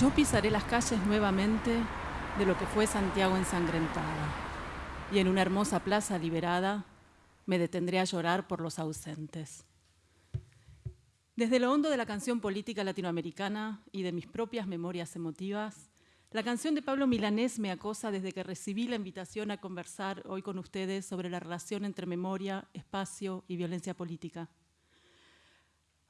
Yo pisaré las calles nuevamente de lo que fue Santiago ensangrentada, y en una hermosa plaza liberada me detendré a llorar por los ausentes. Desde lo hondo de la canción política latinoamericana y de mis propias memorias emotivas, la canción de Pablo Milanés me acosa desde que recibí la invitación a conversar hoy con ustedes sobre la relación entre memoria, espacio y violencia política.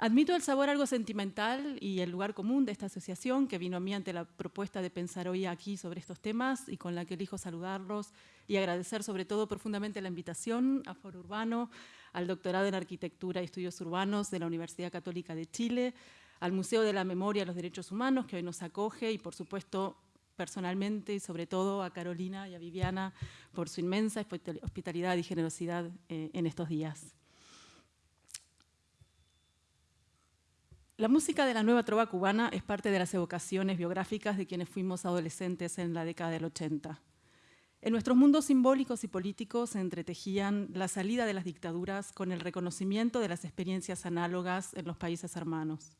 Admito el sabor algo sentimental y el lugar común de esta asociación que vino a mí ante la propuesta de pensar hoy aquí sobre estos temas y con la que elijo saludarlos y agradecer sobre todo profundamente la invitación a Foro Urbano, al doctorado en Arquitectura y Estudios Urbanos de la Universidad Católica de Chile, al Museo de la Memoria y los Derechos Humanos que hoy nos acoge y por supuesto personalmente y sobre todo a Carolina y a Viviana por su inmensa hospitalidad y generosidad eh, en estos días. La música de la nueva trova cubana es parte de las evocaciones biográficas de quienes fuimos adolescentes en la década del 80. En nuestros mundos simbólicos y políticos se entretejían la salida de las dictaduras con el reconocimiento de las experiencias análogas en los países hermanos.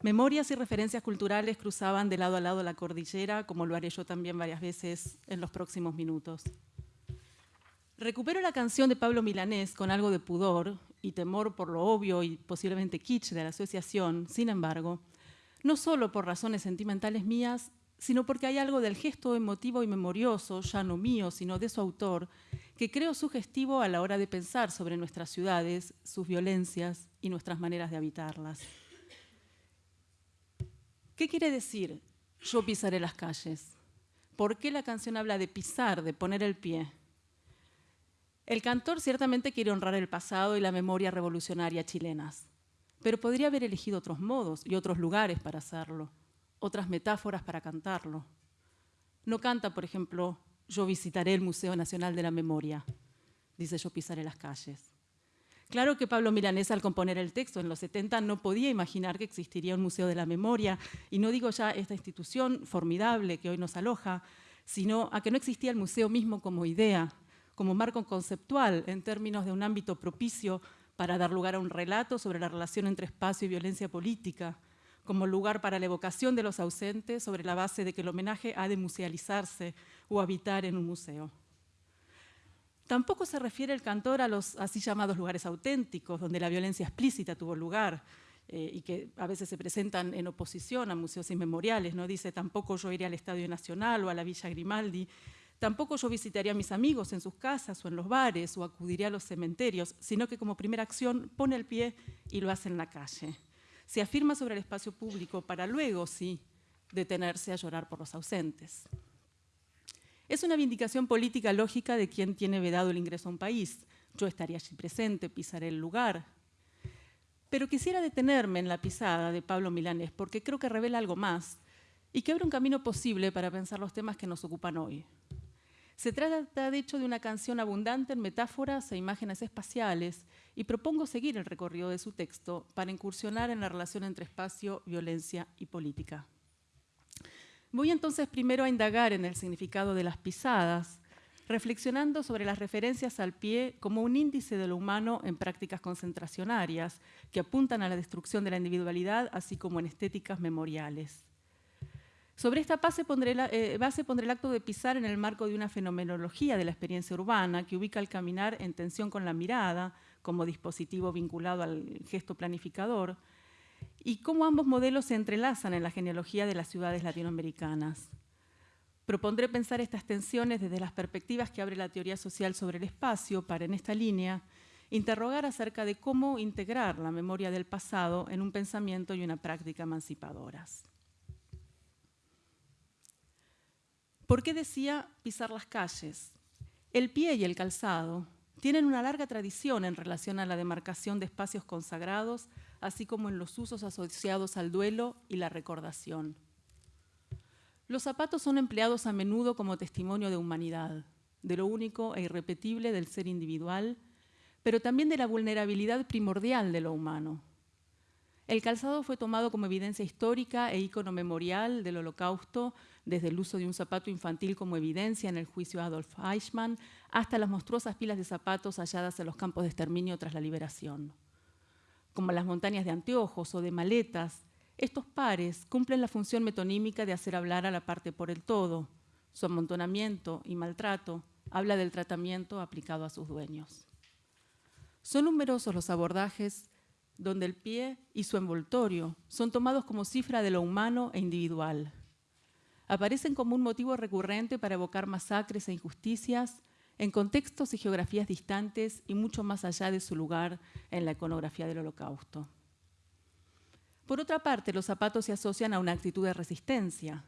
Memorias y referencias culturales cruzaban de lado a lado la cordillera, como lo haré yo también varias veces en los próximos minutos. Recupero la canción de Pablo Milanés con algo de pudor y temor por lo obvio y posiblemente kitsch de la asociación, sin embargo, no solo por razones sentimentales mías, sino porque hay algo del gesto emotivo y memorioso, ya no mío, sino de su autor, que creo sugestivo a la hora de pensar sobre nuestras ciudades, sus violencias y nuestras maneras de habitarlas. ¿Qué quiere decir yo pisaré las calles? ¿Por qué la canción habla de pisar, de poner el pie? El cantor ciertamente quiere honrar el pasado y la memoria revolucionaria chilenas, pero podría haber elegido otros modos y otros lugares para hacerlo, otras metáforas para cantarlo. No canta, por ejemplo, yo visitaré el Museo Nacional de la Memoria, dice yo pisaré las calles. Claro que Pablo Milanés al componer el texto en los 70 no podía imaginar que existiría un Museo de la Memoria, y no digo ya esta institución formidable que hoy nos aloja, sino a que no existía el museo mismo como idea, como marco conceptual en términos de un ámbito propicio para dar lugar a un relato sobre la relación entre espacio y violencia política, como lugar para la evocación de los ausentes sobre la base de que el homenaje ha de musealizarse o habitar en un museo. Tampoco se refiere el cantor a los así llamados lugares auténticos, donde la violencia explícita tuvo lugar eh, y que a veces se presentan en oposición a museos inmemoriales. ¿no? Dice, tampoco yo iré al Estadio Nacional o a la Villa Grimaldi, Tampoco yo visitaría a mis amigos en sus casas o en los bares o acudiría a los cementerios, sino que como primera acción pone el pie y lo hace en la calle. Se afirma sobre el espacio público para luego, sí, detenerse a llorar por los ausentes. Es una vindicación política lógica de quien tiene vedado el ingreso a un país. Yo estaría allí presente, pisaré el lugar. Pero quisiera detenerme en la pisada de Pablo Milanés porque creo que revela algo más y que abre un camino posible para pensar los temas que nos ocupan hoy. Se trata, de hecho, de una canción abundante en metáforas e imágenes espaciales y propongo seguir el recorrido de su texto para incursionar en la relación entre espacio, violencia y política. Voy entonces primero a indagar en el significado de las pisadas, reflexionando sobre las referencias al pie como un índice de lo humano en prácticas concentracionarias que apuntan a la destrucción de la individualidad, así como en estéticas memoriales. Sobre esta eh, base pondré, el acto de pisar en el marco de una fenomenología de la experiencia urbana que ubica el caminar en tensión con la mirada como dispositivo vinculado al gesto planificador y cómo ambos modelos se entrelazan en la genealogía de las ciudades latinoamericanas. Propondré pensar estas tensiones desde las perspectivas que abre la teoría social sobre el espacio para, en esta línea, interrogar acerca de cómo integrar la memoria del pasado en un pensamiento y una práctica emancipadoras. ¿Por qué decía pisar las calles? El pie y el calzado tienen una larga tradición en relación a la demarcación de espacios consagrados, así como en los usos asociados al duelo y la recordación. Los zapatos son empleados a menudo como testimonio de humanidad, de lo único e irrepetible del ser individual, pero también de la vulnerabilidad primordial de lo humano. El calzado fue tomado como evidencia histórica e ícono memorial del holocausto desde el uso de un zapato infantil como evidencia en el juicio Adolf Eichmann, hasta las monstruosas pilas de zapatos halladas en los campos de exterminio tras la liberación. Como las montañas de anteojos o de maletas, Estos pares cumplen la función metonímica de hacer hablar a la parte por el todo. Su amontonamiento y maltrato habla del tratamiento aplicado a sus dueños. Son numerosos los abordajes donde el pie y su envoltorio son tomados como cifra de lo humano e individual. Aparecen como un motivo recurrente para evocar masacres e injusticias en contextos y geografías distantes y mucho más allá de su lugar en la iconografía del holocausto. Por otra parte, los zapatos se asocian a una actitud de resistencia.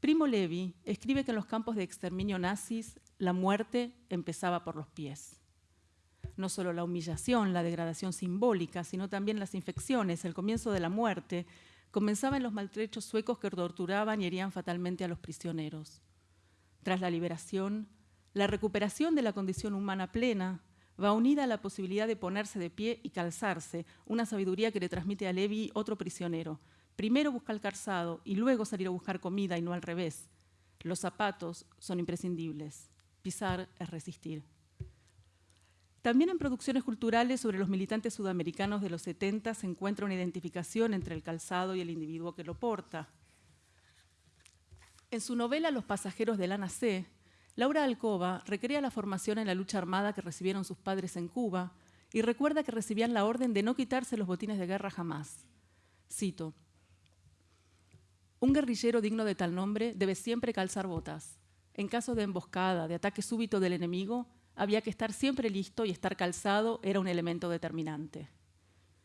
Primo Levi escribe que en los campos de exterminio nazis la muerte empezaba por los pies no solo la humillación, la degradación simbólica, sino también las infecciones, el comienzo de la muerte, comenzaba en los maltrechos suecos que torturaban y herían fatalmente a los prisioneros. Tras la liberación, la recuperación de la condición humana plena va unida a la posibilidad de ponerse de pie y calzarse, una sabiduría que le transmite a Levi otro prisionero. Primero busca el calzado y luego salir a buscar comida y no al revés. Los zapatos son imprescindibles. Pisar es resistir. También en producciones culturales sobre los militantes sudamericanos de los 70 se encuentra una identificación entre el calzado y el individuo que lo porta. En su novela Los pasajeros de Lana C., Laura Alcoba recrea la formación en la lucha armada que recibieron sus padres en Cuba y recuerda que recibían la orden de no quitarse los botines de guerra jamás. Cito, un guerrillero digno de tal nombre debe siempre calzar botas. En caso de emboscada, de ataque súbito del enemigo, había que estar siempre listo y estar calzado era un elemento determinante.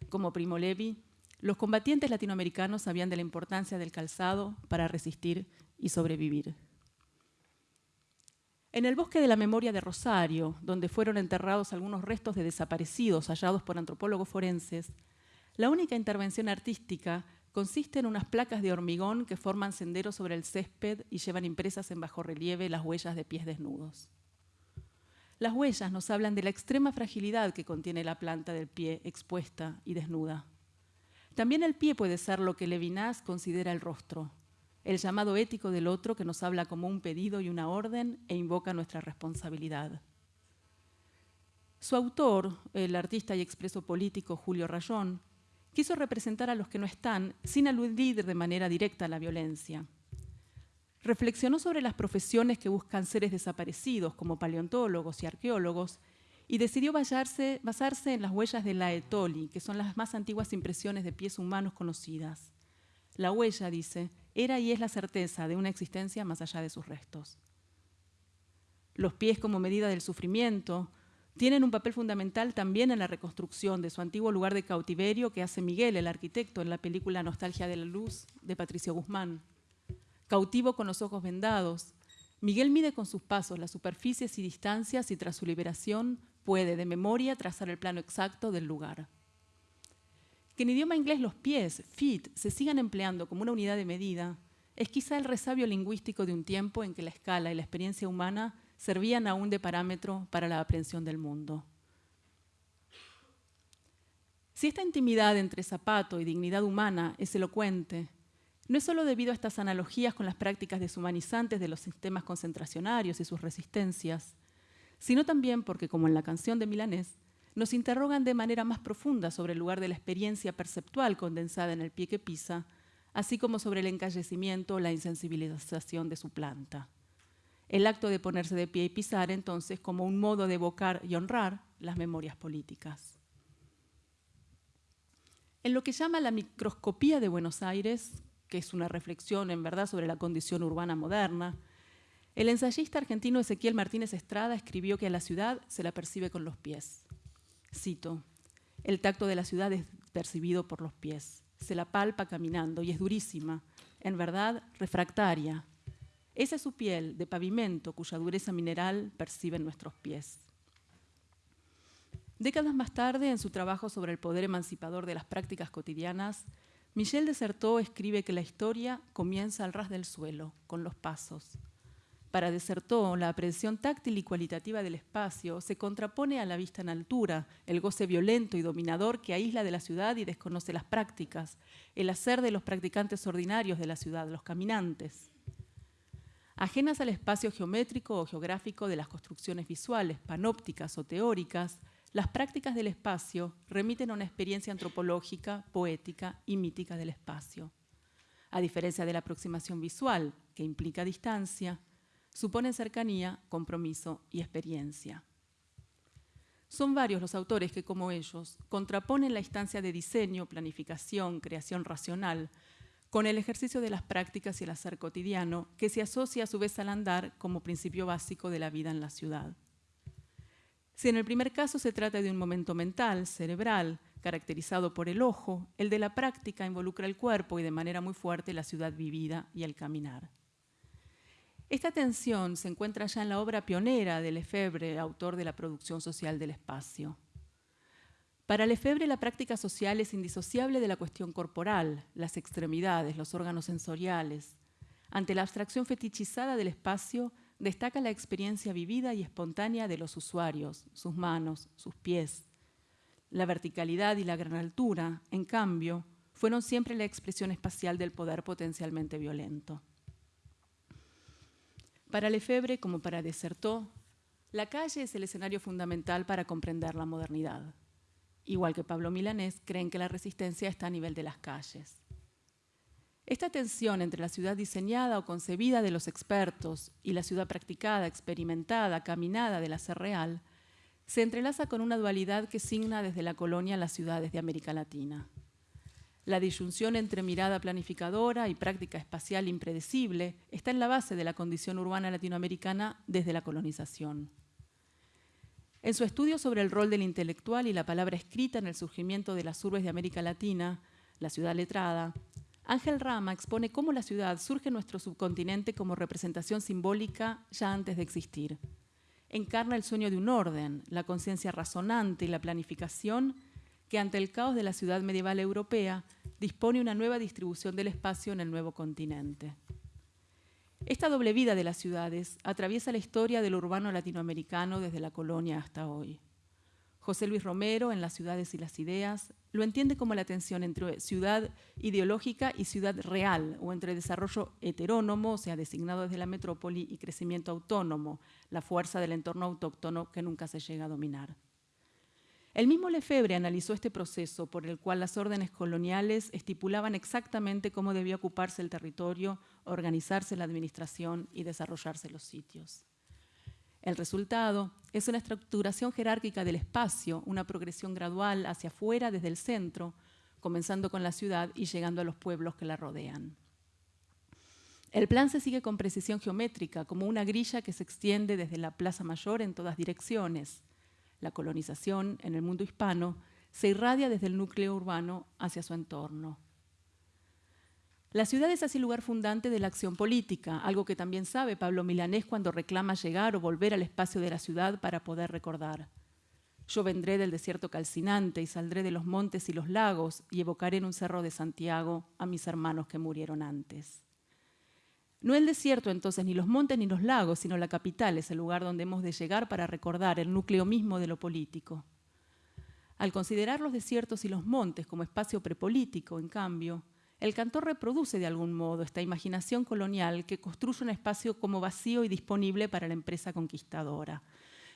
Como Primo Levi, los combatientes latinoamericanos sabían de la importancia del calzado para resistir y sobrevivir. En el bosque de la memoria de Rosario, donde fueron enterrados algunos restos de desaparecidos hallados por antropólogos forenses, la única intervención artística consiste en unas placas de hormigón que forman senderos sobre el césped y llevan impresas en bajo relieve las huellas de pies desnudos. Las huellas nos hablan de la extrema fragilidad que contiene la planta del pie expuesta y desnuda. También el pie puede ser lo que Levinas considera el rostro, el llamado ético del otro que nos habla como un pedido y una orden e invoca nuestra responsabilidad. Su autor, el artista y expreso político Julio Rayón, quiso representar a los que no están sin aludir de manera directa a la violencia reflexionó sobre las profesiones que buscan seres desaparecidos, como paleontólogos y arqueólogos, y decidió basarse, en las huellas de la Etoli, que son las más antiguas impresiones de pies humanos conocidas. La huella, dice, era y es la certeza de una existencia más allá de sus restos. Los pies como medida del sufrimiento tienen un papel fundamental también en la reconstrucción de su antiguo lugar de cautiverio que hace Miguel, el arquitecto, en la película Nostalgia de la Luz de Patricio Guzmán. Cautivo con los ojos vendados, Miguel mide con sus pasos las superficies y distancias y tras su liberación puede de memoria trazar el plano exacto del lugar. Que en idioma inglés los pies, feet, se sigan empleando como una unidad de medida es quizá el resabio lingüístico de un tiempo en que la escala y la experiencia humana servían aún de parámetro para la aprehensión del mundo. Si esta intimidad entre zapato y dignidad humana es elocuente, no es solo debido a estas analogías con las prácticas deshumanizantes de los sistemas concentracionarios y sus resistencias, sino también porque, como en la canción de Milanés, nos interrogan de manera más profunda sobre el lugar de la experiencia perceptual condensada en el pie que pisa, así como sobre el encallecimiento o la insensibilización de su planta. El acto de ponerse de pie y pisar, entonces, como un modo de evocar y honrar las memorias políticas. En lo que llama la microscopía de Buenos Aires, que es una reflexión en verdad sobre la condición urbana moderna, el ensayista argentino Ezequiel Martínez Estrada escribió que a la ciudad se la percibe con los pies. Cito, el tacto de la ciudad es percibido por los pies, se la palpa caminando y es durísima, en verdad refractaria. Esa es su piel de pavimento cuya dureza mineral perciben nuestros pies. Décadas más tarde, en su trabajo sobre el poder emancipador de las prácticas cotidianas, Michel Desertot escribe que la historia comienza al ras del suelo, con los pasos. Para Desertot, la aprehensión táctil y cualitativa del espacio se contrapone a la vista en altura, el goce violento y dominador que aísla de la ciudad y desconoce las prácticas, el hacer de los practicantes ordinarios de la ciudad, los caminantes. Ajenas al espacio geométrico o geográfico de las construcciones visuales, panópticas o teóricas, las prácticas del espacio remiten a una experiencia antropológica, poética y mítica del espacio. A diferencia de la aproximación visual, que implica distancia, suponen cercanía, compromiso y experiencia. Son varios los autores que, como ellos, contraponen la instancia de diseño, planificación, creación racional, con el ejercicio de las prácticas y el hacer cotidiano, que se asocia a su vez al andar como principio básico de la vida en la ciudad. Si en el primer caso se trata de un momento mental, cerebral, caracterizado por el ojo, el de la práctica involucra el cuerpo y de manera muy fuerte la ciudad vivida y el caminar. Esta tensión se encuentra ya en la obra pionera de Lefebvre, autor de la producción social del espacio. Para Lefebvre la práctica social es indisociable de la cuestión corporal, las extremidades, los órganos sensoriales. Ante la abstracción fetichizada del espacio, destaca la experiencia vivida y espontánea de los usuarios, sus manos, sus pies. La verticalidad y la gran altura, en cambio, fueron siempre la expresión espacial del poder potencialmente violento. Para Lefebvre, como para Desertó, la calle es el escenario fundamental para comprender la modernidad. Igual que Pablo Milanés, creen que la resistencia está a nivel de las calles. Esta tensión entre la ciudad diseñada o concebida de los expertos y la ciudad practicada, experimentada, caminada de la ser real, se entrelaza con una dualidad que signa desde la colonia las ciudades de América Latina. La disyunción entre mirada planificadora y práctica espacial impredecible está en la base de la condición urbana latinoamericana desde la colonización. En su estudio sobre el rol del intelectual y la palabra escrita en el surgimiento de las urbes de América Latina, la ciudad letrada, Ángel Rama expone cómo la ciudad surge en nuestro subcontinente como representación simbólica ya antes de existir. Encarna el sueño de un orden, la conciencia razonante y la planificación que ante el caos de la ciudad medieval europea dispone una nueva distribución del espacio en el nuevo continente. Esta doble vida de las ciudades atraviesa la historia del urbano latinoamericano desde la colonia hasta hoy. José Luis Romero, en Las ciudades y las ideas, lo entiende como la tensión entre ciudad ideológica y ciudad real, o entre desarrollo heterónomo, o sea, designado desde la metrópoli, y crecimiento autónomo, la fuerza del entorno autóctono que nunca se llega a dominar. El mismo Lefebvre analizó este proceso por el cual las órdenes coloniales estipulaban exactamente cómo debía ocuparse el territorio, organizarse la administración y desarrollarse los sitios. El resultado es una estructuración jerárquica del espacio, una progresión gradual hacia afuera desde el centro, comenzando con la ciudad y llegando a los pueblos que la rodean. El plan se sigue con precisión geométrica, como una grilla que se extiende desde la Plaza Mayor en todas direcciones, la colonización en el mundo hispano, se irradia desde el núcleo urbano hacia su entorno. La ciudad es así lugar fundante de la acción política, algo que también sabe Pablo Milanés cuando reclama llegar o volver al espacio de la ciudad para poder recordar. Yo vendré del desierto calcinante y saldré de los montes y los lagos y evocaré en un cerro de Santiago a mis hermanos que murieron antes. No el desierto entonces, ni los montes ni los lagos, sino la capital es el lugar donde hemos de llegar para recordar el núcleo mismo de lo político. Al considerar los desiertos y los montes como espacio prepolítico, en cambio, el cantor reproduce de algún modo esta imaginación colonial que construye un espacio como vacío y disponible para la empresa conquistadora.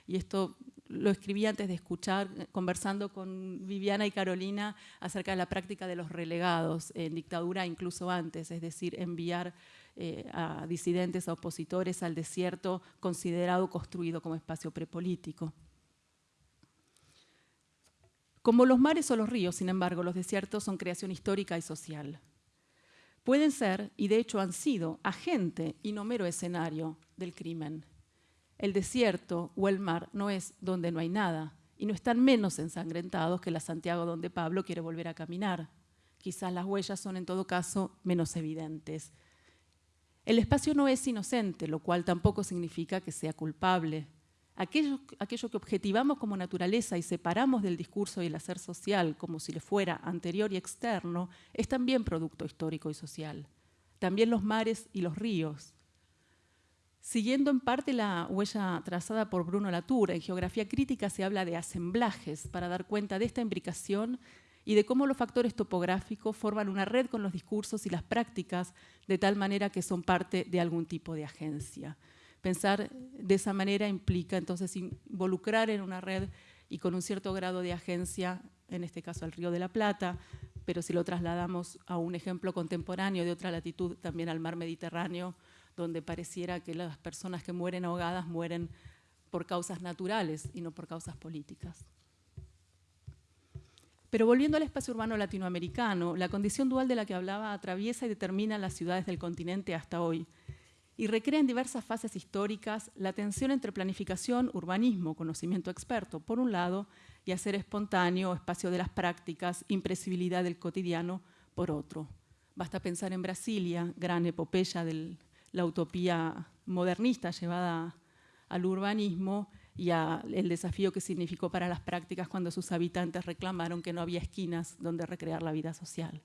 Y esto lo escribí antes de escuchar, conversando con Viviana y Carolina acerca de la práctica de los relegados en dictadura, incluso antes, es decir, enviar eh, a disidentes, a opositores al desierto considerado construido como espacio prepolítico. Como los mares o los ríos, sin embargo, los desiertos son creación histórica y social. Pueden ser, y de hecho han sido, agente y no mero escenario del crimen. El desierto o el mar no es donde no hay nada, y no están menos ensangrentados que la Santiago donde Pablo quiere volver a caminar. Quizás las huellas son en todo caso menos evidentes, el espacio no es inocente, lo cual tampoco significa que sea culpable. Aquello, que objetivamos como naturaleza y separamos del discurso y el hacer social como si le fuera anterior y externo, es también producto histórico y social. También los mares y los ríos. Siguiendo en parte la huella trazada por Bruno Latour, en geografía crítica se habla de asemblajes para dar cuenta de esta imbricación y de cómo los factores topográficos forman una red con los discursos y las prácticas de tal manera que son parte de algún tipo de agencia. Pensar de esa manera implica entonces involucrar en una red y con un cierto grado de agencia, en este caso al Río de la Plata, pero si lo trasladamos a un ejemplo contemporáneo de otra latitud, también al mar Mediterráneo, donde pareciera que las personas que mueren ahogadas mueren por causas naturales y no por causas políticas. Pero volviendo al espacio urbano latinoamericano, la condición dual de la que hablaba atraviesa y determina las ciudades del continente hasta hoy y recrea en diversas fases históricas la tensión entre planificación, urbanismo, conocimiento experto, por un lado, y hacer espontáneo, espacio de las prácticas, impresibilidad del cotidiano, por otro. Basta pensar en Brasilia, gran epopeya de la utopía modernista llevada al urbanismo y al desafío que significó para las prácticas cuando sus habitantes reclamaron que no había esquinas donde recrear la vida social.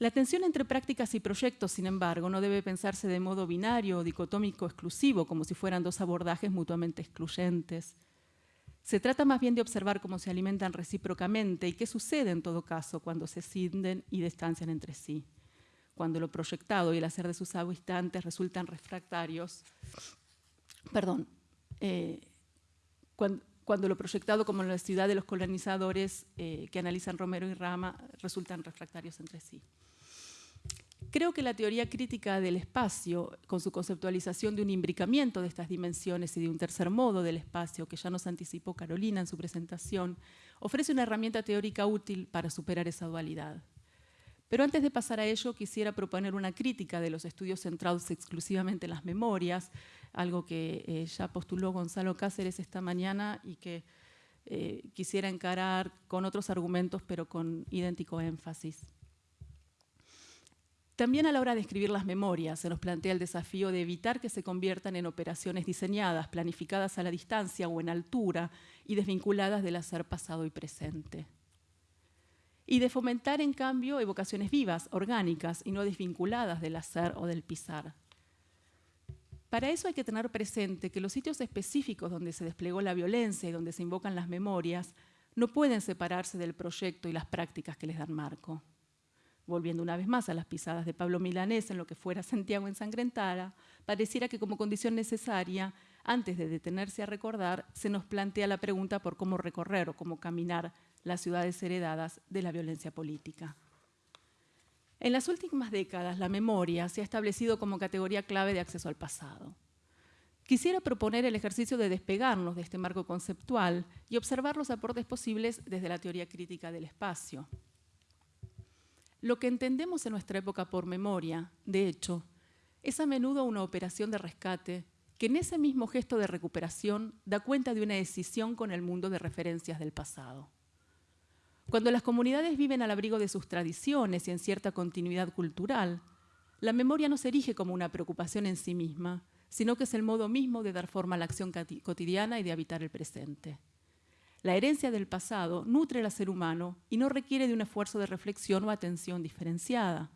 La tensión entre prácticas y proyectos, sin embargo, no debe pensarse de modo binario o dicotómico exclusivo, como si fueran dos abordajes mutuamente excluyentes. Se trata más bien de observar cómo se alimentan recíprocamente y qué sucede en todo caso cuando se cinden y distancian entre sí, cuando lo proyectado y el hacer de sus habitantes resultan refractarios, perdón, eh, cuando, lo proyectado como la ciudad de los colonizadores eh, que analizan Romero y Rama resultan refractarios entre sí. Creo que la teoría crítica del espacio, con su conceptualización de un imbricamiento de estas dimensiones y de un tercer modo del espacio, que ya nos anticipó Carolina en su presentación, ofrece una herramienta teórica útil para superar esa dualidad. Pero antes de pasar a ello, quisiera proponer una crítica de los estudios centrados exclusivamente en las memorias, algo que eh, ya postuló Gonzalo Cáceres esta mañana y que eh, quisiera encarar con otros argumentos, pero con idéntico énfasis. También a la hora de escribir las memorias se nos plantea el desafío de evitar que se conviertan en operaciones diseñadas, planificadas a la distancia o en altura y desvinculadas del hacer pasado y presente. Y de fomentar, en cambio, evocaciones vivas, orgánicas y no desvinculadas del hacer o del pisar. Para eso hay que tener presente que los sitios específicos donde se desplegó la violencia y donde se invocan las memorias no pueden separarse del proyecto y las prácticas que les dan marco volviendo una vez más a las pisadas de Pablo Milanés en lo que fuera Santiago ensangrentada, pareciera que como condición necesaria, antes de detenerse a recordar, se nos plantea la pregunta por cómo recorrer o cómo caminar las ciudades heredadas de la violencia política. En las últimas décadas, la memoria se ha establecido como categoría clave de acceso al pasado. Quisiera proponer el ejercicio de despegarnos de este marco conceptual y observar los aportes posibles desde la teoría crítica del espacio. Lo que entendemos en nuestra época por memoria, de hecho, es a menudo una operación de rescate que en ese mismo gesto de recuperación da cuenta de una decisión con el mundo de referencias del pasado. Cuando las comunidades viven al abrigo de sus tradiciones y en cierta continuidad cultural, la memoria no se erige como una preocupación en sí misma, sino que es el modo mismo de dar forma a la acción cotidiana y de habitar el presente. La herencia del pasado nutre al ser humano y no requiere de un esfuerzo de reflexión o atención diferenciada.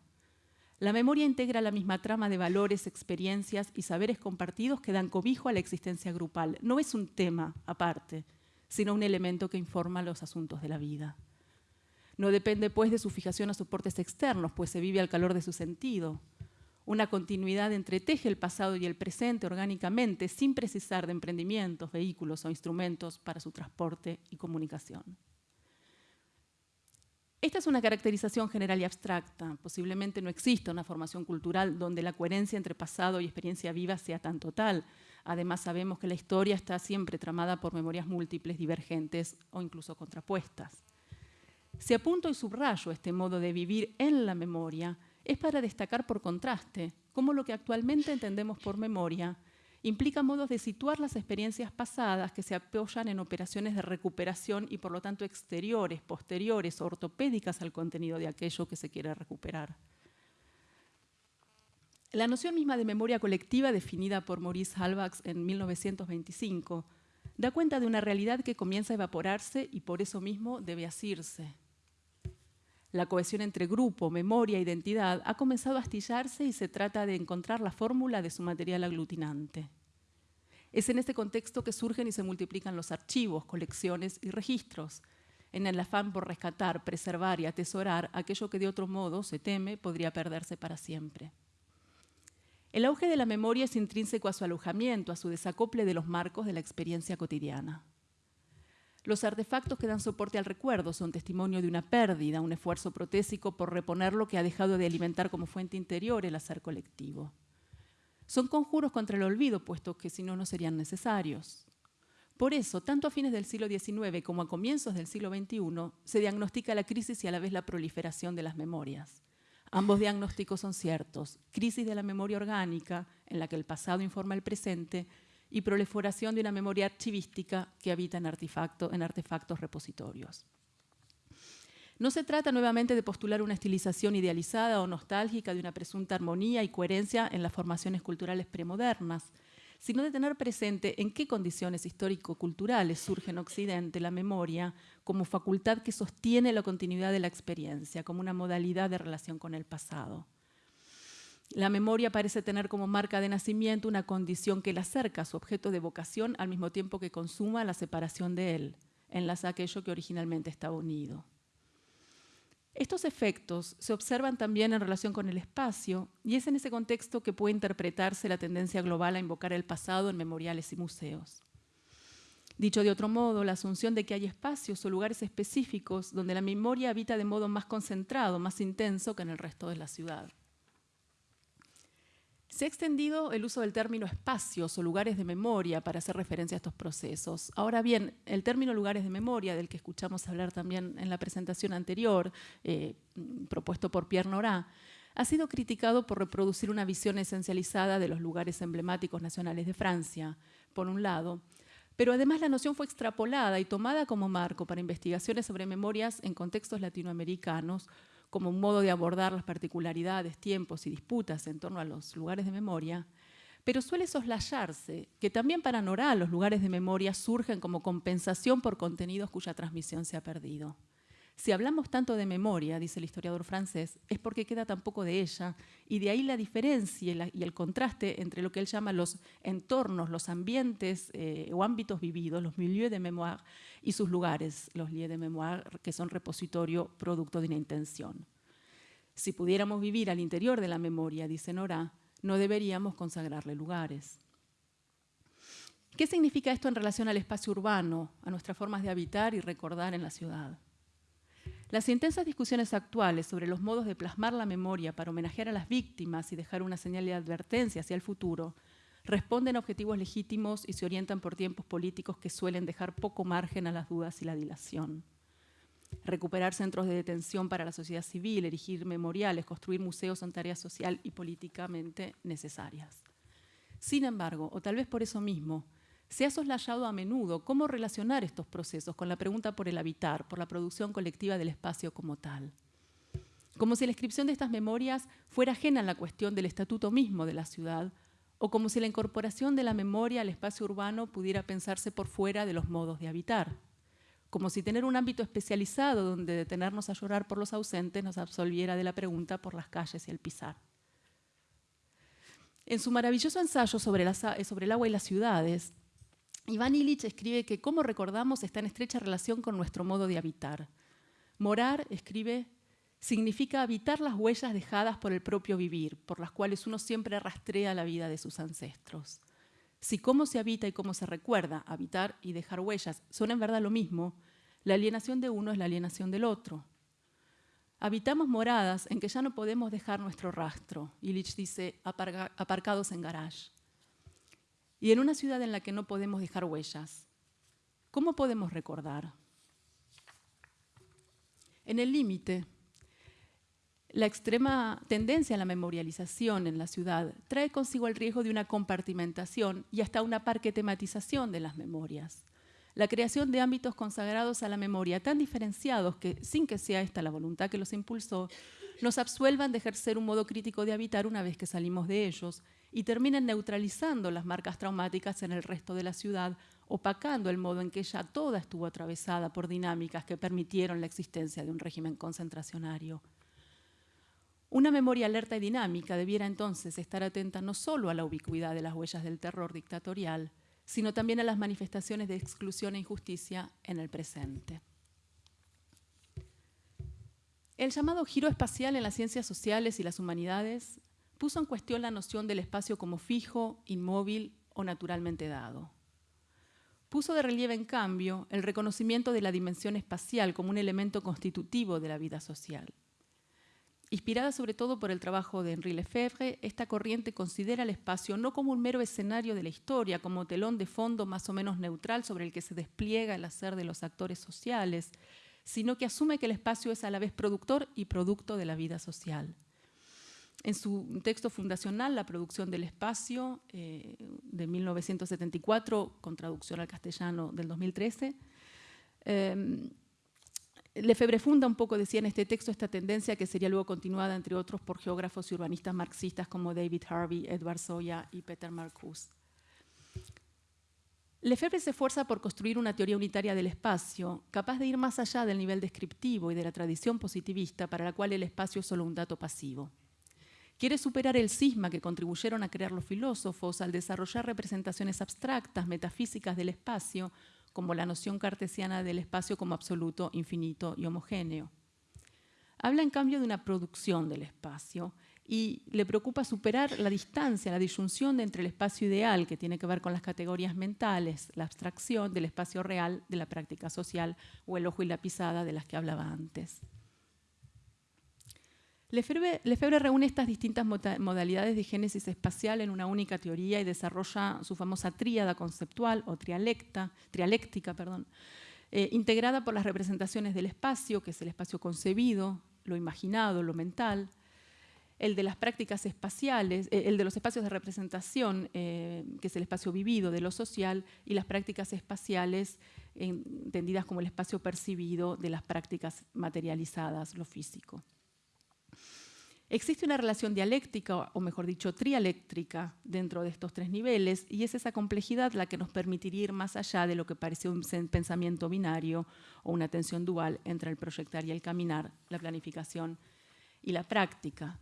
La memoria integra la misma trama de valores, experiencias y saberes compartidos que dan cobijo a la existencia grupal. No es un tema aparte, sino un elemento que informa los asuntos de la vida. No depende, pues, de su fijación a soportes externos, pues se vive al calor de su sentido. Una continuidad entreteje el pasado y el presente orgánicamente sin precisar de emprendimientos, vehículos o instrumentos para su transporte y comunicación. Esta es una caracterización general y abstracta. Posiblemente no exista una formación cultural donde la coherencia entre pasado y experiencia viva sea tan total. Además, sabemos que la historia está siempre tramada por memorias múltiples, divergentes o incluso contrapuestas. Si apunto y subrayo este modo de vivir en la memoria, es para destacar por contraste cómo lo que actualmente entendemos por memoria implica modos de situar las experiencias pasadas que se apoyan en operaciones de recuperación y por lo tanto exteriores, posteriores, ortopédicas al contenido de aquello que se quiere recuperar. La noción misma de memoria colectiva, definida por Maurice Halbach en 1925, da cuenta de una realidad que comienza a evaporarse y por eso mismo debe asirse la cohesión entre grupo, memoria, identidad ha comenzado a astillarse y se trata de encontrar la fórmula de su material aglutinante. Es en este contexto que surgen y se multiplican los archivos, colecciones y registros, en el afán por rescatar, preservar y atesorar aquello que de otro modo, se teme, podría perderse para siempre. El auge de la memoria es intrínseco a su alojamiento, a su desacople de los marcos de la experiencia cotidiana. Los artefactos que dan soporte al recuerdo son testimonio de una pérdida, un esfuerzo protésico por reponer lo que ha dejado de alimentar como fuente interior el hacer colectivo. Son conjuros contra el olvido, puesto que si no, no serían necesarios. Por eso, tanto a fines del siglo XIX como a comienzos del siglo XXI, se diagnostica la crisis y a la vez la proliferación de las memorias. Ambos diagnósticos son ciertos. Crisis de la memoria orgánica, en la que el pasado informa el presente, y proliferación de una memoria archivística que habita en, en artefactos repositorios. No se trata nuevamente de postular una estilización idealizada o nostálgica de una presunta armonía y coherencia en las formaciones culturales premodernas, sino de tener presente en qué condiciones histórico-culturales surge en Occidente la memoria como facultad que sostiene la continuidad de la experiencia, como una modalidad de relación con el pasado. La memoria parece tener como marca de nacimiento una condición que la acerca a su objeto de vocación al mismo tiempo que consuma la separación de él, enlaza aquello que originalmente estaba unido. Estos efectos se observan también en relación con el espacio y es en ese contexto que puede interpretarse la tendencia global a invocar el pasado en memoriales y museos. Dicho de otro modo, la asunción de que hay espacios o lugares específicos donde la memoria habita de modo más concentrado, más intenso que en el resto de la ciudad. Se ha extendido el uso del término espacios o lugares de memoria para hacer referencia a estos procesos. Ahora bien, el término lugares de memoria, del que escuchamos hablar también en la presentación anterior, eh, propuesto por Pierre Nora, ha sido criticado por reproducir una visión esencializada de los lugares emblemáticos nacionales de Francia, por un lado, pero además la noción fue extrapolada y tomada como marco para investigaciones sobre memorias en contextos latinoamericanos, como un modo de abordar las particularidades, tiempos y disputas en torno a los lugares de memoria, pero suele soslayarse que también para Nora los lugares de memoria surgen como compensación por contenidos cuya transmisión se ha perdido. Si hablamos tanto de memoria, dice el historiador francés, es porque queda tan poco de ella, y de ahí la diferencia y, el contraste entre lo que él llama los entornos, los ambientes eh, o ámbitos vividos, los milieux de mémoire, y sus lugares, los lieux de mémoire, que son repositorio producto de una intención. Si pudiéramos vivir al interior de la memoria, dice Nora, no deberíamos consagrarle lugares. ¿Qué significa esto en relación al espacio urbano, a nuestras formas de habitar y recordar en la ciudad? Las intensas discusiones actuales sobre los modos de plasmar la memoria para homenajear a las víctimas y dejar una señal de advertencia hacia el futuro responden a objetivos legítimos y se orientan por tiempos políticos que suelen dejar poco margen a las dudas y la dilación. Recuperar centros de detención para la sociedad civil, erigir memoriales, construir museos son tareas social y políticamente necesarias. Sin embargo, o tal vez por eso mismo, se ha soslayado a menudo cómo relacionar estos procesos con la pregunta por el habitar, por la producción colectiva del espacio como tal. Como si la inscripción de estas memorias fuera ajena a la cuestión del estatuto mismo de la ciudad, o como si la incorporación de la memoria al espacio urbano pudiera pensarse por fuera de los modos de habitar, como si tener un ámbito especializado donde detenernos a llorar por los ausentes nos absolviera de la pregunta por las calles y el pisar. En su maravilloso ensayo sobre, el agua y las ciudades, Iván Illich escribe que cómo recordamos está en estrecha relación con nuestro modo de habitar. Morar, escribe, significa habitar las huellas dejadas por el propio vivir, por las cuales uno siempre rastrea la vida de sus ancestros. Si cómo se habita y cómo se recuerda, habitar y dejar huellas, son en verdad lo mismo, la alienación de uno es la alienación del otro. Habitamos moradas en que ya no podemos dejar nuestro rastro, Illich dice, aparcados en garage. Y en una ciudad en la que no podemos dejar huellas, ¿cómo podemos recordar? En el límite, la extrema tendencia a la memorialización en la ciudad trae consigo el riesgo de una compartimentación y hasta una parquetematización de las memorias. La creación de ámbitos consagrados a la memoria tan diferenciados que, sin que sea esta la voluntad que los impulsó, nos absuelvan de ejercer un modo crítico de habitar una vez que salimos de ellos y terminen neutralizando las marcas traumáticas en el resto de la ciudad, opacando el modo en que ya toda estuvo atravesada por dinámicas que permitieron la existencia de un régimen concentracionario. Una memoria alerta y dinámica debiera entonces estar atenta no solo a la ubicuidad de las huellas del terror dictatorial, sino también a las manifestaciones de exclusión e injusticia en el presente. El llamado giro espacial en las ciencias sociales y las humanidades puso en cuestión la noción del espacio como fijo, inmóvil o naturalmente dado puso de relieve, en cambio, el reconocimiento de la dimensión espacial como un elemento constitutivo de la vida social. Inspirada sobre todo por el trabajo de Henri Lefebvre, esta corriente considera el espacio no como un mero escenario de la historia, como telón de fondo más o menos neutral sobre el que se despliega el hacer de los actores sociales, sino que asume que el espacio es a la vez productor y producto de la vida social. En su texto fundacional, La producción del espacio, eh, de 1974, con traducción al castellano del 2013, eh, Lefebvre funda un poco, decía en este texto, esta tendencia que sería luego continuada, entre otros, por geógrafos y urbanistas marxistas como David Harvey, Edward Soya y Peter Marcuse. Lefebvre se esfuerza por construir una teoría unitaria del espacio, capaz de ir más allá del nivel descriptivo y de la tradición positivista para la cual el espacio es solo un dato pasivo. Quiere superar el cisma que contribuyeron a crear los filósofos al desarrollar representaciones abstractas, metafísicas del espacio, como la noción cartesiana del espacio como absoluto, infinito y homogéneo. Habla en cambio de una producción del espacio y le preocupa superar la distancia, la disyunción entre el espacio ideal, que tiene que ver con las categorías mentales, la abstracción del espacio real de la práctica social o el ojo y la pisada de las que hablaba antes. Lefebvre, reúne estas distintas modalidades de génesis espacial en una única teoría y desarrolla su famosa tríada conceptual o trialéctica, perdón, eh, integrada por las representaciones del espacio, que es el espacio concebido, lo imaginado, lo mental, el de las prácticas espaciales, eh, el de los espacios de representación, eh, que es el espacio vivido de lo social, y las prácticas espaciales entendidas como el espacio percibido de las prácticas materializadas, lo físico. Existe una relación dialéctica, o mejor dicho, trialéctrica, dentro de estos tres niveles, y es esa complejidad la que nos permitiría ir más allá de lo que parece un pensamiento binario o una tensión dual entre el proyectar y el caminar, la planificación y la práctica.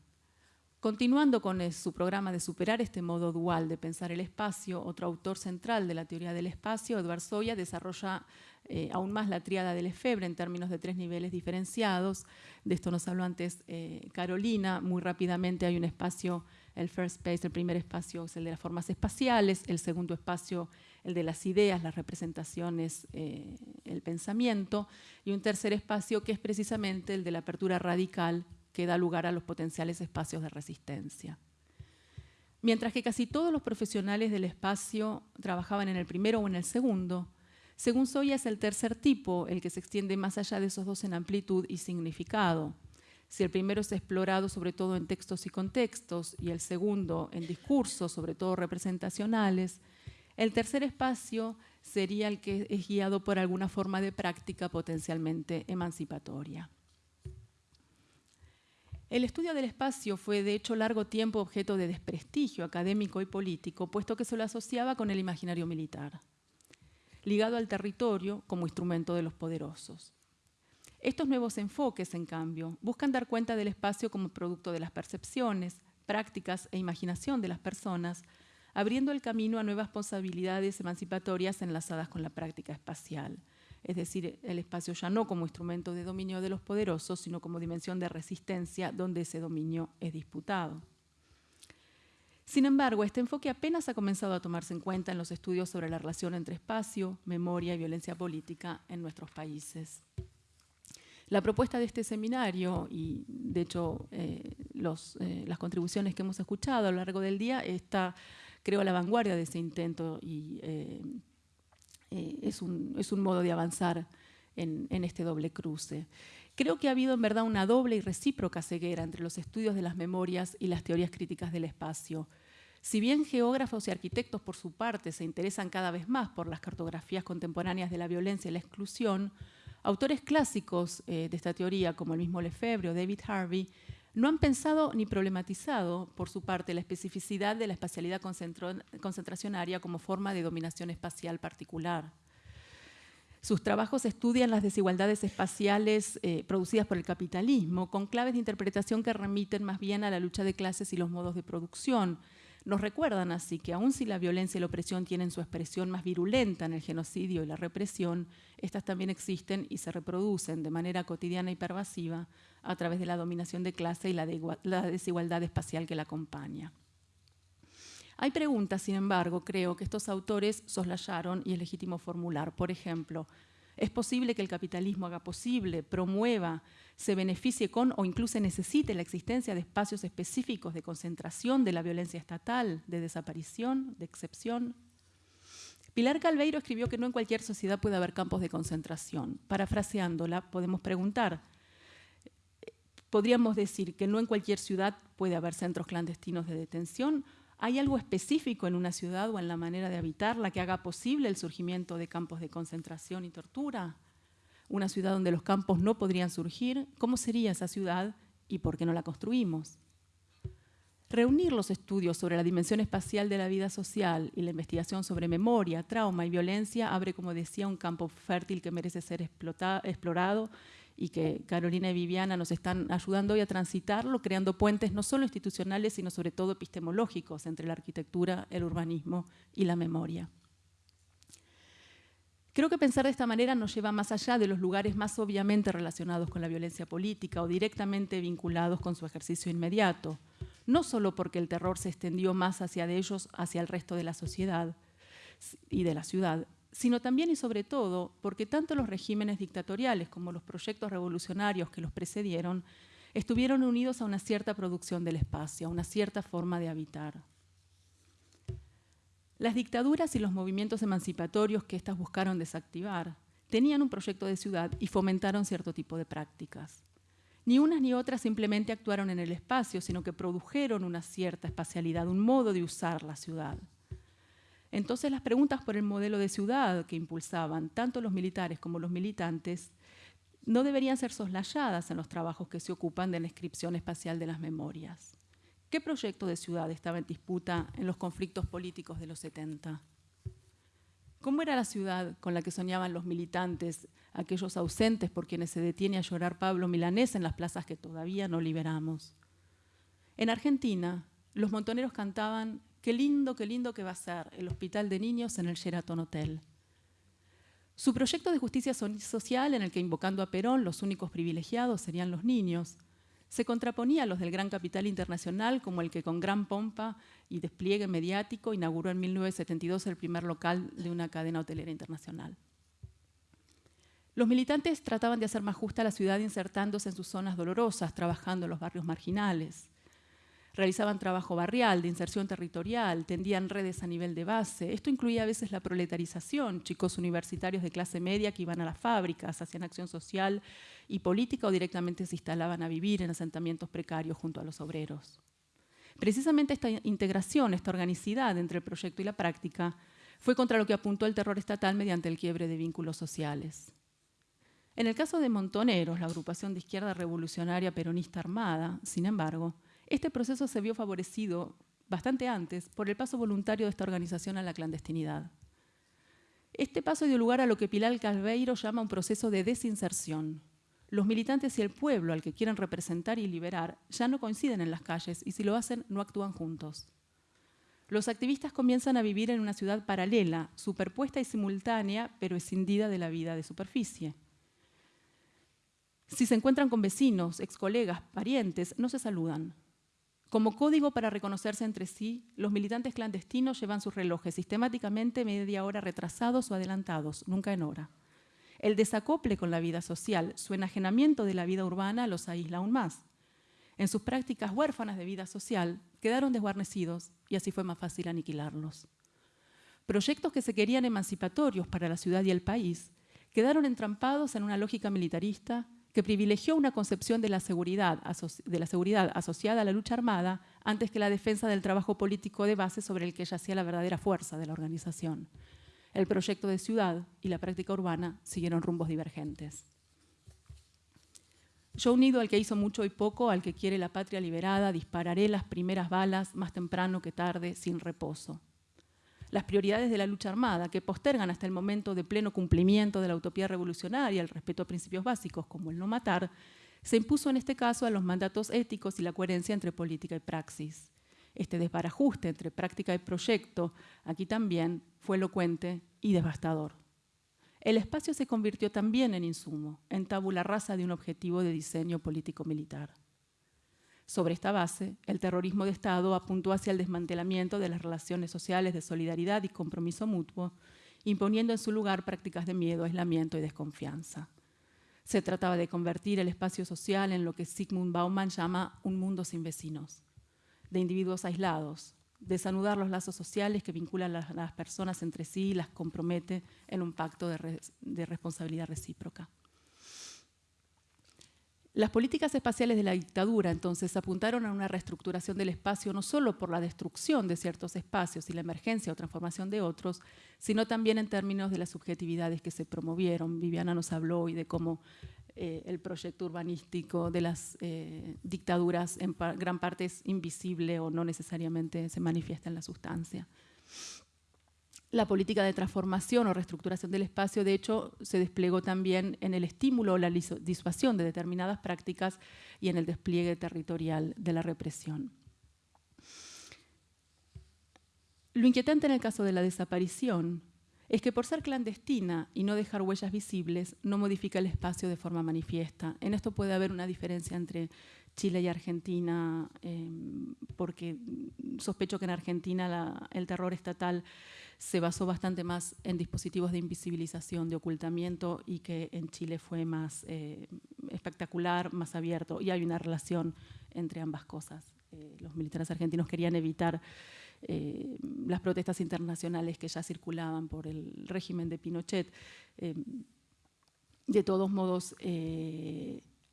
Continuando con su programa de superar este modo dual de pensar el espacio, otro autor central de la teoría del espacio, Edward Soya, desarrolla eh, aún más la tríada del Lefebvre en términos de tres niveles diferenciados. De esto nos habló antes eh, Carolina. Muy rápidamente hay un espacio, el first space, el primer espacio es el de las formas espaciales, el segundo espacio el de las ideas, las representaciones, eh, el pensamiento, y un tercer espacio que es precisamente el de la apertura radical que da lugar a los potenciales espacios de resistencia. Mientras que casi todos los profesionales del espacio trabajaban en el primero o en el segundo, según Soya es el tercer tipo el que se extiende más allá de esos dos en amplitud y significado. Si el primero es explorado sobre todo en textos y contextos y el segundo en discursos, sobre todo representacionales, el tercer espacio sería el que es guiado por alguna forma de práctica potencialmente emancipatoria. El estudio del espacio fue de hecho largo tiempo objeto de desprestigio académico y político, puesto que se lo asociaba con el imaginario militar ligado al territorio como instrumento de los poderosos. Estos nuevos enfoques, en cambio, buscan dar cuenta del espacio como producto de las percepciones, prácticas e imaginación de las personas, abriendo el camino a nuevas posibilidades emancipatorias enlazadas con la práctica espacial. Es decir, el espacio ya no como instrumento de dominio de los poderosos, sino como dimensión de resistencia donde ese dominio es disputado. Sin embargo, este enfoque apenas ha comenzado a tomarse en cuenta en los estudios sobre la relación entre espacio, memoria y violencia política en nuestros países. La propuesta de este seminario y, de hecho, eh, eh, las contribuciones que hemos escuchado a lo largo del día está, creo, a la vanguardia de ese intento y eh, es un, modo de avanzar en, en este doble cruce. Creo que ha habido en verdad una doble y recíproca ceguera entre los estudios de las memorias y las teorías críticas del espacio. Si bien geógrafos y arquitectos por su parte se interesan cada vez más por las cartografías contemporáneas de la violencia y la exclusión, autores clásicos eh, de esta teoría, como el mismo Lefebvre o David Harvey, no han pensado ni problematizado, por su parte, la especificidad de la espacialidad concentracionaria como forma de dominación espacial particular. Sus trabajos estudian las desigualdades espaciales eh, producidas por el capitalismo, con claves de interpretación que remiten más bien a la lucha de clases y los modos de producción. Nos recuerdan así que aun si la violencia y la opresión tienen su expresión más virulenta en el genocidio y la represión, estas también existen y se reproducen de manera cotidiana y pervasiva a través de la dominación de clase y la desigualdad espacial que la acompaña. Hay preguntas, sin embargo, creo que estos autores soslayaron y es legítimo formular. Por ejemplo, ¿es posible que el capitalismo haga posible, promueva, se beneficie con o incluso necesite la existencia de espacios específicos de concentración de la violencia estatal, de desaparición, de excepción? Pilar Calveiro escribió que no en cualquier sociedad puede haber campos de concentración. Parafraseándola, podemos preguntar, podríamos decir que no en cualquier ciudad puede haber centros clandestinos de detención. ¿Hay algo específico en una ciudad o en la manera de habitarla que haga posible el surgimiento de campos de concentración y tortura? ¿Una ciudad donde los campos no podrían surgir? ¿Cómo sería esa ciudad y por qué no la construimos? Reunir los estudios sobre la dimensión espacial de la vida social y la investigación sobre memoria, trauma y violencia abre, como decía, un campo fértil que merece ser explorado y que Carolina y Viviana nos están ayudando hoy a transitarlo, creando puentes no solo institucionales, sino sobre todo epistemológicos entre la arquitectura, el urbanismo y la memoria. Creo que pensar de esta manera nos lleva más allá de los lugares más obviamente relacionados con la violencia política o directamente vinculados con su ejercicio inmediato, no solo porque el terror se extendió más hacia de ellos, hacia el resto de la sociedad y de la ciudad, sino también y sobre todo porque tanto los regímenes dictatoriales como los proyectos revolucionarios que los precedieron estuvieron unidos a una cierta producción del espacio, a una cierta forma de habitar. Las dictaduras y los movimientos emancipatorios que éstas buscaron desactivar tenían un proyecto de ciudad y fomentaron cierto tipo de prácticas. Ni unas ni otras simplemente actuaron en el espacio, sino que produjeron una cierta espacialidad, un modo de usar la ciudad. Entonces las preguntas por el modelo de ciudad que impulsaban tanto los militares como los militantes no deberían ser soslayadas en los trabajos que se ocupan de la inscripción espacial de las memorias. ¿Qué proyecto de ciudad estaba en disputa en los conflictos políticos de los 70? ¿Cómo era la ciudad con la que soñaban los militantes, aquellos ausentes por quienes se detiene a llorar Pablo Milanés en las plazas que todavía no liberamos? En Argentina, los montoneros cantaban Qué lindo, qué lindo que va a ser el hospital de niños en el Sheraton Hotel. Su proyecto de justicia social, en el que invocando a Perón los únicos privilegiados serían los niños, se contraponía a los del gran capital internacional, como el que con gran pompa y despliegue mediático inauguró en 1972 el primer local de una cadena hotelera internacional. Los militantes trataban de hacer más justa la ciudad insertándose en sus zonas dolorosas, trabajando en los barrios marginales. Realizaban trabajo barrial, de inserción territorial, tendían redes a nivel de base. Esto incluía a veces la proletarización, chicos universitarios de clase media que iban a las fábricas, hacían acción social y política o directamente se instalaban a vivir en asentamientos precarios junto a los obreros. Precisamente esta integración, esta organicidad entre el proyecto y la práctica, fue contra lo que apuntó el terror estatal mediante el quiebre de vínculos sociales. En el caso de Montoneros, la agrupación de izquierda revolucionaria peronista armada, sin embargo, este proceso se vio favorecido bastante antes por el paso voluntario de esta organización a la clandestinidad. Este paso dio lugar a lo que Pilar Calveiro llama un proceso de desinserción, los militantes y el pueblo al que quieren representar y liberar ya no coinciden en las calles y si lo hacen no actúan juntos. Los activistas comienzan a vivir en una ciudad paralela, superpuesta y simultánea, pero escindida de la vida de superficie. Si se encuentran con vecinos, ex colegas, parientes, no se saludan. Como código para reconocerse entre sí, los militantes clandestinos llevan sus relojes sistemáticamente media hora retrasados o adelantados, nunca en hora. El desacople con la vida social, su enajenamiento de la vida urbana los aísla aún más. En sus prácticas huérfanas de vida social, quedaron desguarnecidos y así fue más fácil aniquilarlos. Proyectos que se querían emancipatorios para la ciudad y el país quedaron entrampados en una lógica militarista que privilegió una concepción de la, seguridad, de la seguridad asociada a la lucha armada antes que la defensa del trabajo político de base sobre el que yacía la verdadera fuerza de la organización el proyecto de ciudad y la práctica urbana siguieron rumbos divergentes. Yo unido al que hizo mucho y poco, al que quiere la patria liberada, dispararé las primeras balas más temprano que tarde, sin reposo. Las prioridades de la lucha armada, que postergan hasta el momento de pleno cumplimiento de la utopía revolucionaria, el respeto a principios básicos como el no matar, se impuso en este caso a los mandatos éticos y la coherencia entre política y praxis. Este desbarajuste entre práctica y proyecto, aquí también, fue elocuente y devastador. El espacio se convirtió también en insumo, en tabula rasa de un objetivo de diseño político-militar. Sobre esta base, el terrorismo de Estado apuntó hacia el desmantelamiento de las relaciones sociales de solidaridad y compromiso mutuo, imponiendo en su lugar prácticas de miedo, aislamiento y desconfianza. Se trataba de convertir el espacio social en lo que Sigmund Bauman llama un mundo sin vecinos, de individuos aislados, desanudar los lazos sociales que vinculan a las personas entre sí y las compromete en un pacto de, de responsabilidad recíproca. Las políticas espaciales de la dictadura entonces apuntaron a una reestructuración del espacio no solo por la destrucción de ciertos espacios y la emergencia o transformación de otros, sino también en términos de las subjetividades que se promovieron. Viviana nos habló hoy de cómo eh, el proyecto urbanístico de las eh, dictaduras en gran parte es invisible o no necesariamente se manifiesta en la sustancia. La política de transformación o reestructuración del espacio, de hecho, se desplegó también en el estímulo o la disuasión de determinadas prácticas y en el despliegue territorial de la represión. Lo inquietante en el caso de la desaparición es que por ser clandestina y no dejar huellas visibles, no modifica el espacio de forma manifiesta. En esto puede haber una diferencia entre Chile y Argentina, eh, porque sospecho que en Argentina el terror estatal se basó bastante más en dispositivos de invisibilización, de ocultamiento, y que en Chile fue más eh, espectacular, más abierto, y hay una relación entre ambas cosas. Eh, los militares argentinos querían evitar eh, las protestas internacionales que ya circulaban por el régimen de Pinochet. de todos modos,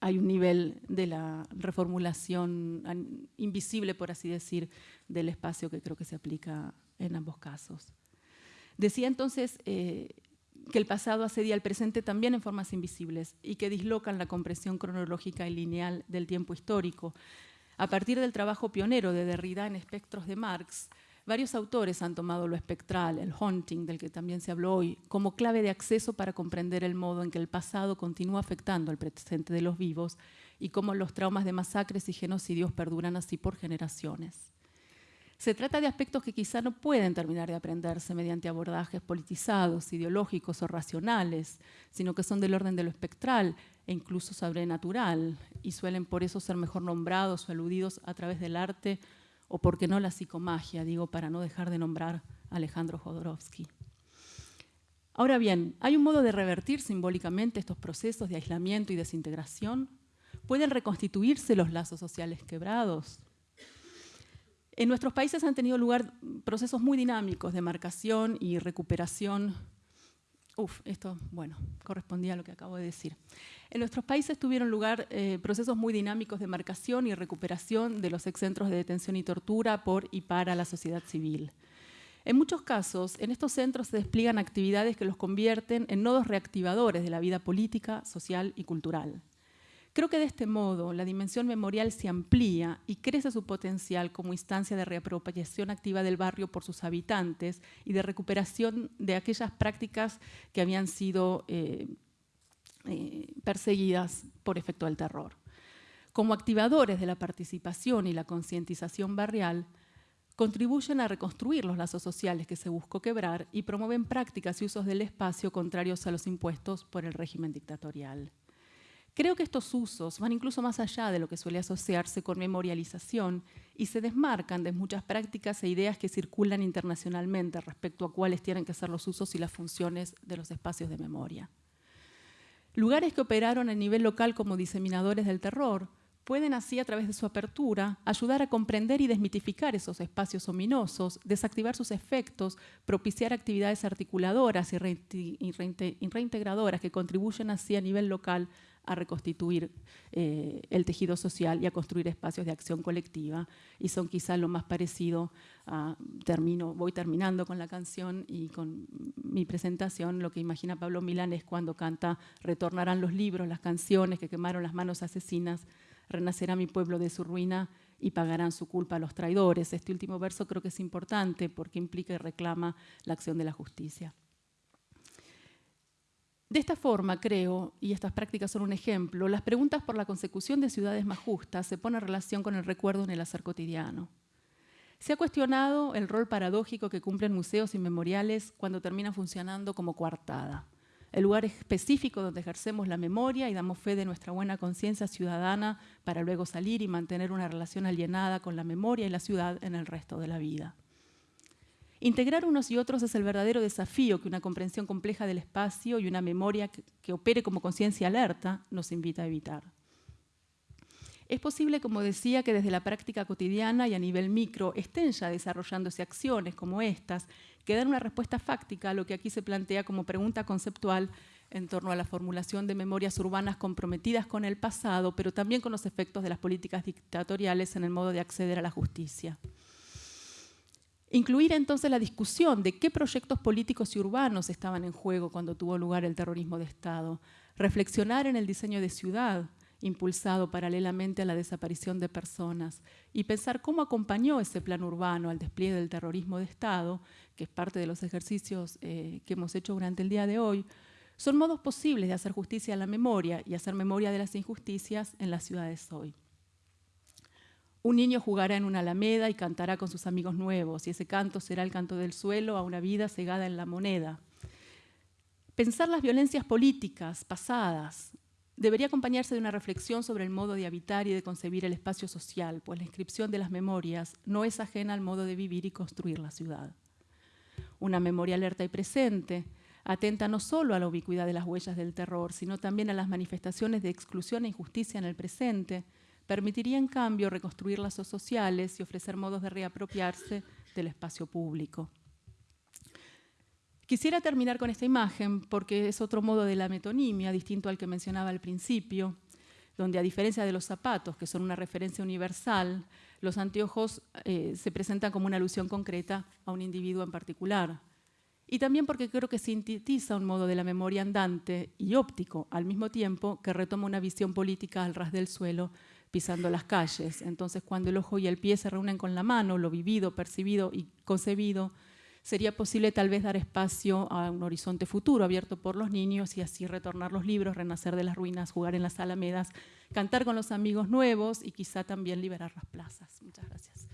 hay un nivel de la reformulación invisible, por así decir, del espacio que creo que se aplica en ambos casos. Decía entonces eh, que el pasado asedia al presente también en formas invisibles y que dislocan la compresión cronológica y lineal del tiempo histórico. A partir del trabajo pionero de Derrida en Espectros de Marx, varios autores han tomado lo espectral, el haunting, del que también se habló hoy, como clave de acceso para comprender el modo en que el pasado continúa afectando al presente de los vivos y cómo los traumas de masacres y genocidios perduran así por generaciones. Se trata de aspectos que quizá no pueden terminar de aprenderse mediante abordajes politizados, ideológicos o racionales, sino que son del orden de lo espectral e incluso sobrenatural, y suelen por eso ser mejor nombrados o aludidos a través del arte o, porque no, la psicomagia, digo, para no dejar de nombrar a Alejandro Jodorowsky. Ahora bien, ¿hay un modo de revertir simbólicamente estos procesos de aislamiento y desintegración? ¿Pueden reconstituirse los lazos sociales quebrados? En nuestros países han tenido lugar procesos muy dinámicos de marcación y recuperación. Uf, esto, bueno, correspondía a lo que acabo de decir. En nuestros países tuvieron lugar eh, procesos muy dinámicos de marcación y recuperación de los excentros de detención y tortura por y para la sociedad civil. En muchos casos, en estos centros se despliegan actividades que los convierten en nodos reactivadores de la vida política, social y cultural. Creo que de este modo la dimensión memorial se amplía y crece su potencial como instancia de reapropiación activa del barrio por sus habitantes y de recuperación de aquellas prácticas que habían sido eh, eh, perseguidas por efecto del terror. Como activadores de la participación y la concientización barrial, contribuyen a reconstruir los lazos sociales que se buscó quebrar y promueven prácticas y usos del espacio contrarios a los impuestos por el régimen dictatorial. Creo que estos usos van incluso más allá de lo que suele asociarse con memorialización y se desmarcan de muchas prácticas e ideas que circulan internacionalmente respecto a cuáles tienen que ser los usos y las funciones de los espacios de memoria. Lugares que operaron a nivel local como diseminadores del terror pueden así, a través de su apertura, ayudar a comprender y desmitificar esos espacios ominosos, desactivar sus efectos, propiciar actividades articuladoras y reintegradoras que contribuyen así a nivel local a reconstituir eh, el tejido social y a construir espacios de acción colectiva. Y son quizá lo más parecido a, termino, voy terminando con la canción y con mi presentación, lo que imagina Pablo Milán es cuando canta Retornarán los libros, las canciones que quemaron las manos asesinas, renacerá mi pueblo de su ruina y pagarán su culpa los traidores. Este último verso creo que es importante porque implica y reclama la acción de la justicia. De esta forma, creo, y estas prácticas son un ejemplo, las preguntas por la consecución de ciudades más justas se ponen en relación con el recuerdo en el hacer cotidiano. Se ha cuestionado el rol paradójico que cumplen museos y memoriales cuando terminan funcionando como coartada. el lugar específico donde ejercemos la memoria y damos fe de nuestra buena conciencia ciudadana para luego salir y mantener una relación alienada con la memoria y la ciudad en el resto de la vida. Integrar unos y otros es el verdadero desafío que una comprensión compleja del espacio y una memoria que, opere como conciencia alerta nos invita a evitar. Es posible, como decía, que desde la práctica cotidiana y a nivel micro estén ya desarrollándose acciones como estas que dan una respuesta fáctica a lo que aquí se plantea como pregunta conceptual en torno a la formulación de memorias urbanas comprometidas con el pasado, pero también con los efectos de las políticas dictatoriales en el modo de acceder a la justicia. Incluir entonces la discusión de qué proyectos políticos y urbanos estaban en juego cuando tuvo lugar el terrorismo de Estado. Reflexionar en el diseño de ciudad, impulsado paralelamente a la desaparición de personas, y pensar cómo acompañó ese plan urbano al despliegue del terrorismo de Estado, que es parte de los ejercicios eh, que hemos hecho durante el día de hoy, son modos posibles de hacer justicia a la memoria y hacer memoria de las injusticias en las ciudades hoy. Un niño jugará en una alameda y cantará con sus amigos nuevos, y ese canto será el canto del suelo a una vida cegada en la moneda. Pensar las violencias políticas pasadas, debería acompañarse de una reflexión sobre el modo de habitar y de concebir el espacio social, pues la inscripción de las memorias no es ajena al modo de vivir y construir la ciudad. Una memoria alerta y presente atenta no solo a la ubicuidad de las huellas del terror, sino también a las manifestaciones de exclusión e injusticia en el presente, permitiría en cambio reconstruir lazos sociales y ofrecer modos de reapropiarse del espacio público. Quisiera terminar con esta imagen porque es otro modo de la metonimia, distinto al que mencionaba al principio, donde a diferencia de los zapatos, que son una referencia universal, los anteojos eh, se presentan como una alusión concreta a un individuo en particular. Y también porque creo que sintetiza un modo de la memoria andante y óptico, al mismo tiempo que retoma una visión política al ras del suelo, pisando las calles. Entonces, cuando el ojo y el pie se reúnen con la mano, lo vivido, percibido y concebido, sería posible tal vez dar espacio a un horizonte futuro abierto por los niños y así retornar los libros, renacer de las ruinas, jugar en las alamedas, cantar con los amigos nuevos y quizá también liberar las plazas. Muchas gracias.